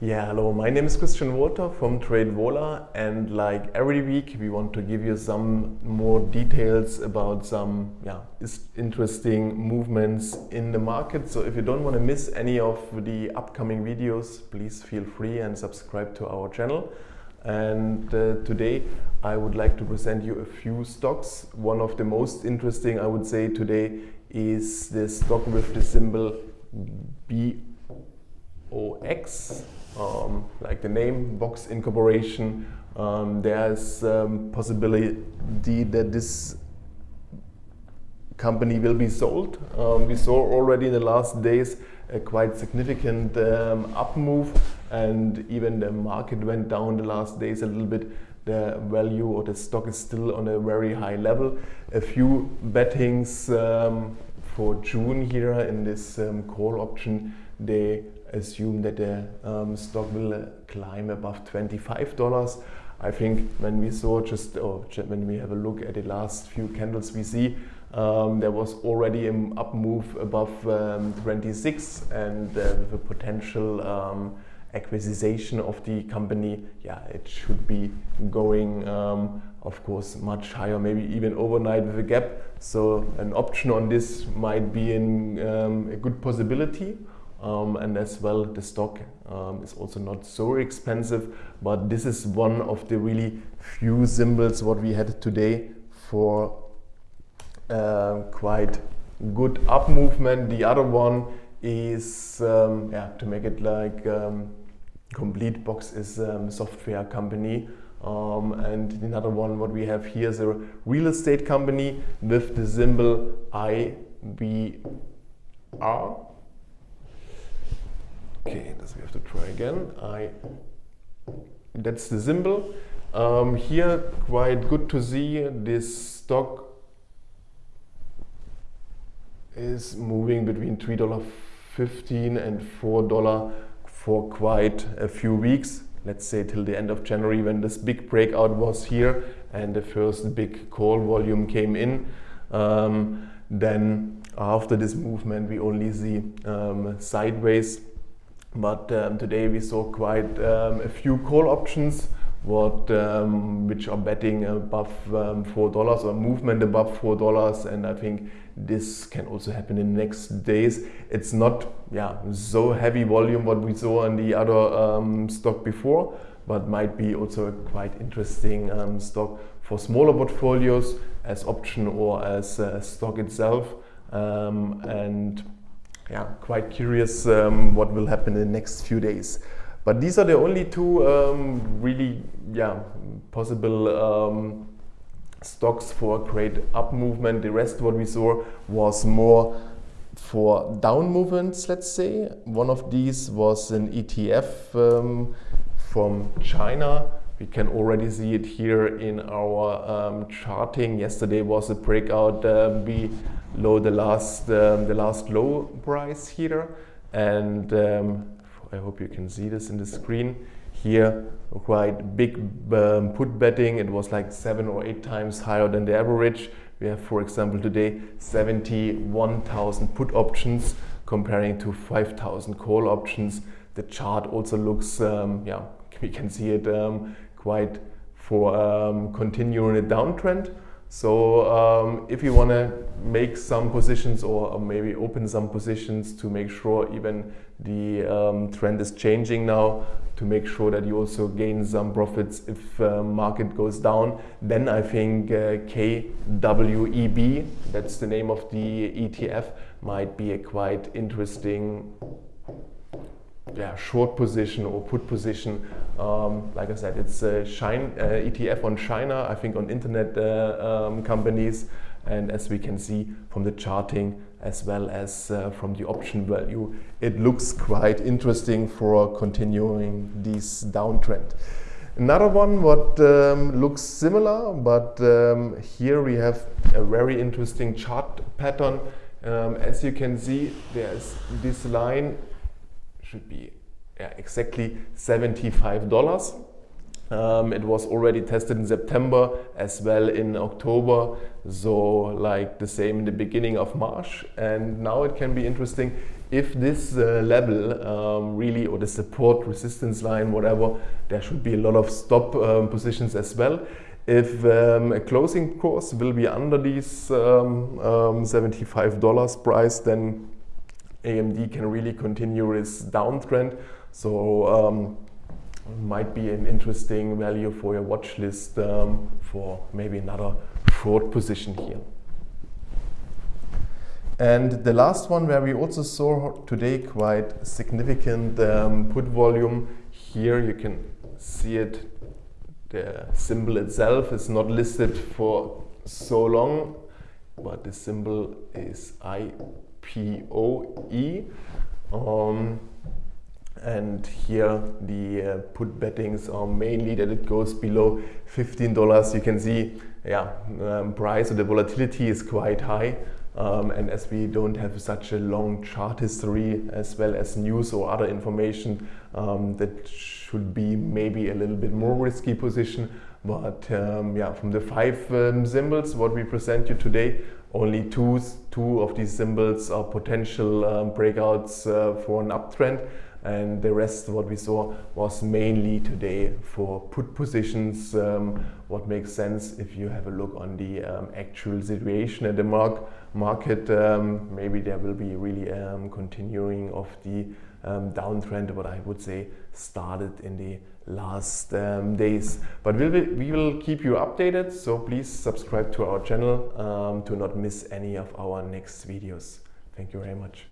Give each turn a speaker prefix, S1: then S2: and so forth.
S1: Yeah, hello, my name is Christian Walter from TradeVola and like every week we want to give you some more details about some yeah, interesting movements in the market. So if you don't want to miss any of the upcoming videos, please feel free and subscribe to our channel. And uh, today I would like to present you a few stocks. One of the most interesting I would say today is the stock with the symbol BOX um, like the name Box Incorporation, um, there's um, possibility that this company will be sold. Um, we saw already in the last days a quite significant um, up move and even the market went down the last days a little bit. The value or the stock is still on a very high level. A few bettings um, for June here in this call option, they assume that the um, stock will climb above $25. I think when we saw just, or when we have a look at the last few candles we see, um, there was already an up move above um, 26 and uh, with a potential um, acquisition of the company, yeah, it should be going, um, of course, much higher, maybe even overnight with a gap. So an option on this might be in, um, a good possibility um, and as well the stock um, is also not so expensive but this is one of the really few symbols what we had today for uh, quite good up movement. The other one is um, yeah to make it like um, complete box is um, software company. And another one what we have here is a real estate company with the symbol IBR Okay, this we have to try again. I that's the symbol. Um, here, quite good to see this stock is moving between $3.15 and $4 for quite a few weeks. Let's say till the end of January when this big breakout was here and the first big call volume came in. Um, then after this movement we only see um, sideways but um, today we saw quite um, a few call options what um, which are betting above um, four dollars or movement above four dollars. And I think this can also happen in the next days. It's not yeah so heavy volume what we saw on the other um, stock before but might be also a quite interesting um, stock for smaller portfolios as option or as uh, stock itself. And yeah, quite curious um, what will happen in the next few days. But these are the only two um, really yeah, possible um, stocks for great up movement. The rest what we saw was more for down movements, let's say. One of these was an ETF um, from China. We can already see it here in our um, charting. Yesterday was a breakout um, below the last um, the last low price here, and um, I hope you can see this in the screen. Here, quite big um, put betting. It was like seven or eight times higher than the average. We have, for example, today 71,000 put options comparing to 5,000 call options. The chart also looks, um, yeah, we can see it um, quite for um, continuing a downtrend. So um, if you want to make some positions or maybe open some positions to make sure even the um, trend is changing now, to make sure that you also gain some profits if uh, market goes down, then I think uh, KWEB, that's the name of the ETF, might be a quite interesting yeah, short position or put position. Um, like I said, it's a Shine, uh, ETF on China, I think on internet uh, um, companies. And as we can see from the charting as well as uh, from the option value, it looks quite interesting for continuing this downtrend. Another one what um, looks similar, but um, here we have a very interesting chart pattern. Um, as you can see, there's this line should be yeah, exactly $75. Um, it was already tested in September as well in October, so like the same in the beginning of March. And now it can be interesting if this uh, level um, really, or the support resistance line, whatever, there should be a lot of stop um, positions as well. If um, a closing course will be under these um, um, $75 price, then AMD can really continue its downtrend. So um, might be an interesting value for your watch list um, for maybe another short position here. And the last one where we also saw today quite significant um, put volume. Here you can see it. The symbol itself is not listed for so long, but the symbol is IPOE. Um, and here the uh, put bettings are mainly that it goes below $15 you can see yeah um, price or the volatility is quite high um, and as we don't have such a long chart history as well as news or other information um, that should be maybe a little bit more risky position but um, yeah from the five um, symbols what we present you today only two, two of these symbols are potential um, breakouts uh, for an uptrend. And the rest what we saw was mainly today for put positions um, what makes sense if you have a look on the um, actual situation at the mark market um, maybe there will be really continuing of the um, downtrend what I would say started in the last um, days. But we will, we will keep you updated so please subscribe to our channel to not miss any of our next videos. Thank you very much